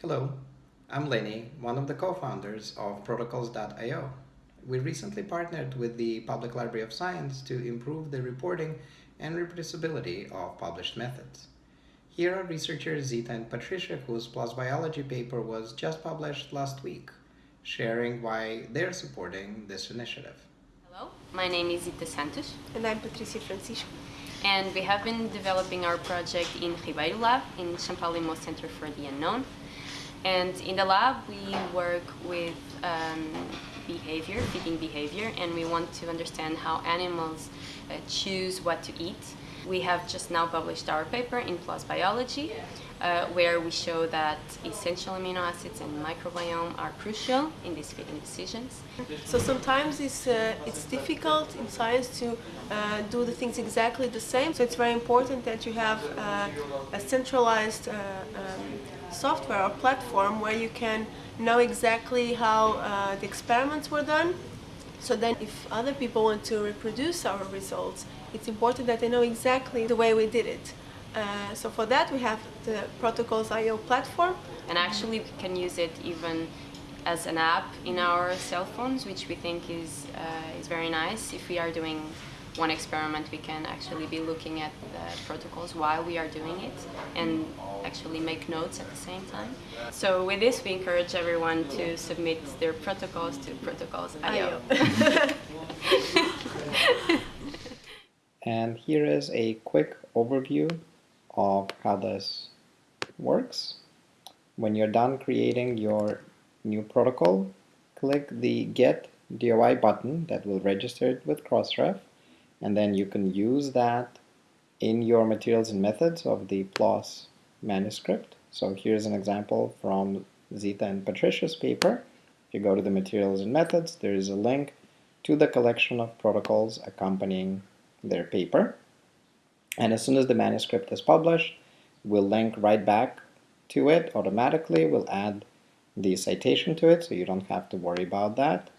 Hello, I'm Lenny, one of the co-founders of Protocols.io. We recently partnered with the Public Library of Science to improve the reporting and reproducibility of published methods. Here are researchers Zita and Patricia, whose PLOS Biology paper was just published last week, sharing why they're supporting this initiative. Hello, my name is Zita Santos. And I'm Patricia Francisco. And we have been developing our project in Ribeiro Lab, in Champalimaud Center for the Unknown. And in the lab, we work with um, behavior, feeding behavior, and we want to understand how animals uh, choose what to eat. We have just now published our paper in PLOS Biology, uh, where we show that essential amino acids and microbiome are crucial in these feeding decisions. So sometimes it's, uh, it's difficult in science to uh, do the things exactly the same. So it's very important that you have uh, a centralized uh, um, software or platform where you can know exactly how uh, the experiments were done. So then if other people want to reproduce our results, it's important that they know exactly the way we did it. Uh, so for that we have the Protocols.io platform. And actually we can use it even as an app in our cell phones, which we think is, uh, is very nice if we are doing one experiment we can actually be looking at the protocols while we are doing it and actually make notes at the same time. So with this we encourage everyone to submit their protocols to protocols.io. and here is a quick overview of how this works. When you're done creating your new protocol, click the Get DOI button that will register it with Crossref and then you can use that in your materials and methods of the PLOS manuscript. So here's an example from Zita and Patricia's paper. If you go to the materials and methods, there is a link to the collection of protocols accompanying their paper. And as soon as the manuscript is published, we'll link right back to it automatically. We'll add the citation to it, so you don't have to worry about that.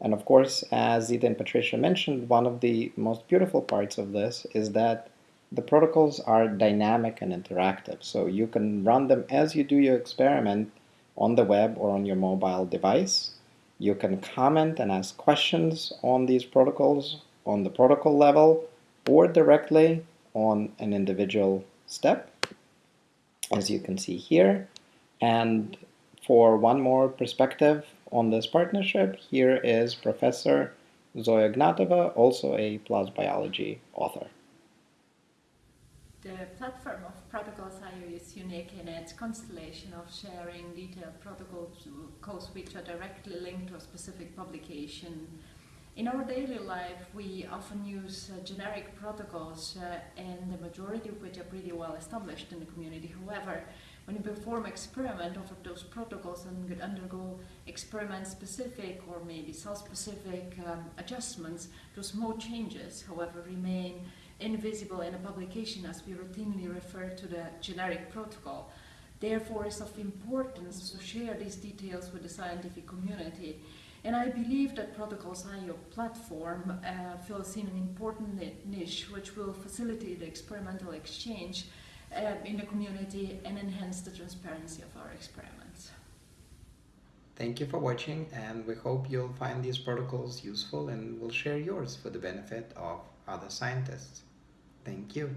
And of course, as Zita and Patricia mentioned, one of the most beautiful parts of this is that the protocols are dynamic and interactive. So you can run them as you do your experiment on the web or on your mobile device. You can comment and ask questions on these protocols on the protocol level or directly on an individual step, as you can see here. And for one more perspective on this partnership, here is Professor Zoya Ignatova, also a PLOS Biology author. The platform of Protocols.io is unique in its constellation of sharing detailed protocols which are directly linked to a specific publication. In our daily life, we often use uh, generic protocols, uh, and the majority of which are pretty well established in the community. However, when you perform experiment over those protocols and you undergo experiment-specific or maybe cell-specific um, adjustments, those small changes, however, remain invisible in a publication as we routinely refer to the generic protocol. Therefore, it's of importance to share these details with the scientific community. And I believe that Protocols.io platform uh, fills in an important niche which will facilitate the experimental exchange Uh, in the community and enhance the transparency of our experiments. Thank you for watching and we hope you'll find these protocols useful and will share yours for the benefit of other scientists. Thank you.